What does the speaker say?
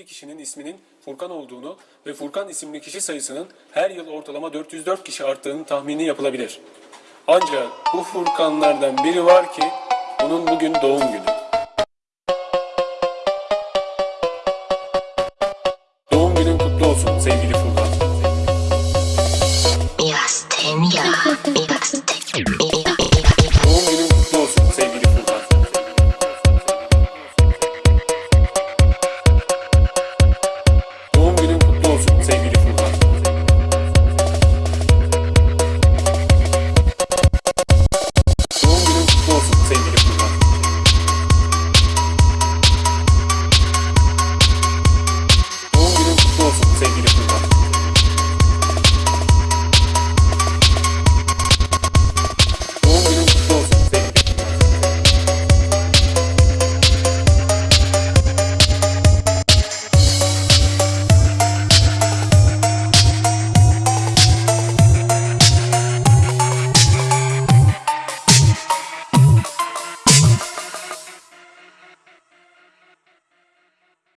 7 kişinin isminin Furkan olduğunu ve Furkan isimli kişi sayısının her yıl ortalama 404 kişi arttığının tahmini yapılabilir. Ancak bu Furkanlardan biri var ki onun bugün doğum günü. Doğum günün kutlu olsun sevgili Furkan. Biraz ten ya, biraz ten.